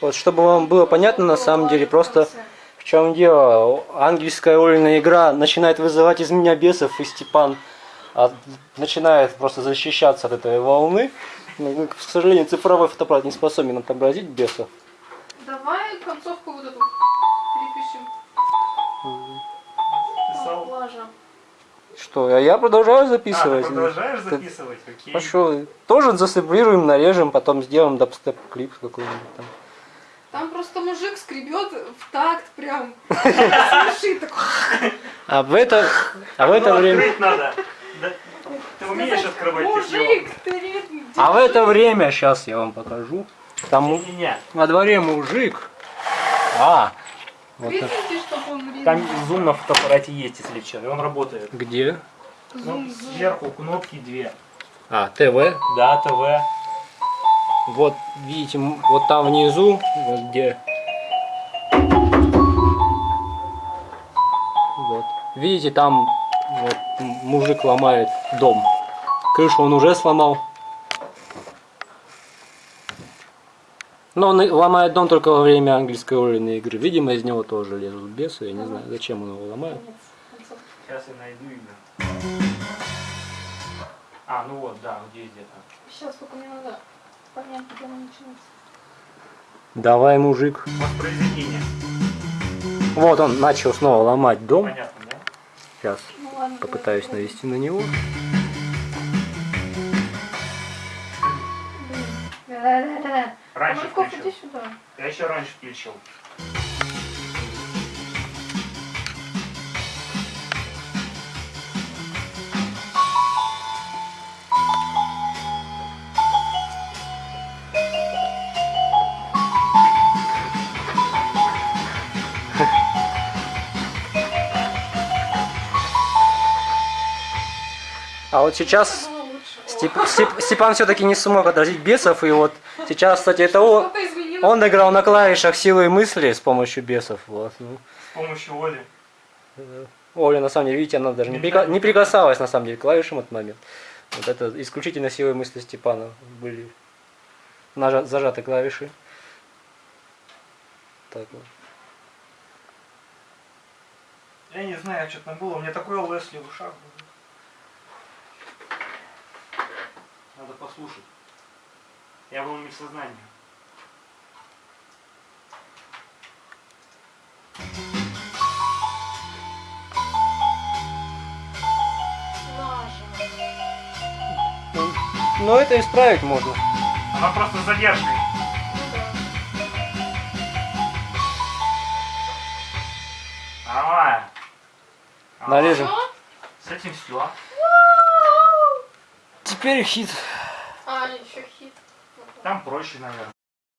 Вот, чтобы вам было понятно, на самом деле, просто в чем дело. Ангельская Олина игра начинает вызывать из меня бесов, и Степан а, начинает просто защищаться от этой волны. Ну, К сожалению, цифровой фотоаппарат не способен отобразить бесов. Давай концовку вот эту перепишем. Плажа. Что, а я продолжаю А, ты записывать. продолжаешь Ты- записывать? Окей. Хорошо. Тоже засыпируем, нарежем, потом сделаем дабстеп-клип какой-нибудь там. Там просто мужик скребет в такт прям. Смешит такой. А в это, а в это Ну, время... надо. Ты умеешь открывать? Мужик, ты А в это время, сейчас я вам покажу. Там во дворе мужик. А, вот. Видите, чтобы он? Там зум на фотоаппарате есть, если что, и он работает. где? Ну, сверху кнопки две. А, ТВ. Да, ТВ. Вот, видите, вот там внизу, вот где. Вот. Видите, там вот, мужик ломает дом. Крышу он уже сломал. Но он ломает дом только во время английской олиной игры. Видимо, из него тоже лезут бесы. Я не знаю, зачем он его ломает. Сейчас я найду имя. А, ну вот, да, где где-то. Сейчас только мне надо понять, где она начинается. Давай, мужик. Воспроизведение. Вот он начал снова ломать дом. Понятно, да? Сейчас Ну ладно. попытаюсь давай. навести на него. Да-да-да-да. Раньше включил. Я еще раньше включил. А вот сейчас Было. Степ- Степ- Степан все-таки не смог отразить бесов, и вот сейчас, кстати, это о- Что-то изменилось. он играл на клавишах силы мысли с помощью бесов. Вот. ну. С помощью Оли. Оля, на самом деле, видите, она даже не, прика- не прикасалась, на самом деле, к клавишам в этот момент. Вот это исключительно силой мысли Степана были нажа- зажаты клавиши. Так вот. Я не знаю, что там было. У меня такой Лесли в ушах был. Надо послушать. Я был не в сознании. Лажа. Ну, Но это исправить можно. Она просто с задержкой. Ну да. Нормально. А, Нарежем. С этим все. Теперь хит. А, еще хит. Там проще, наверное.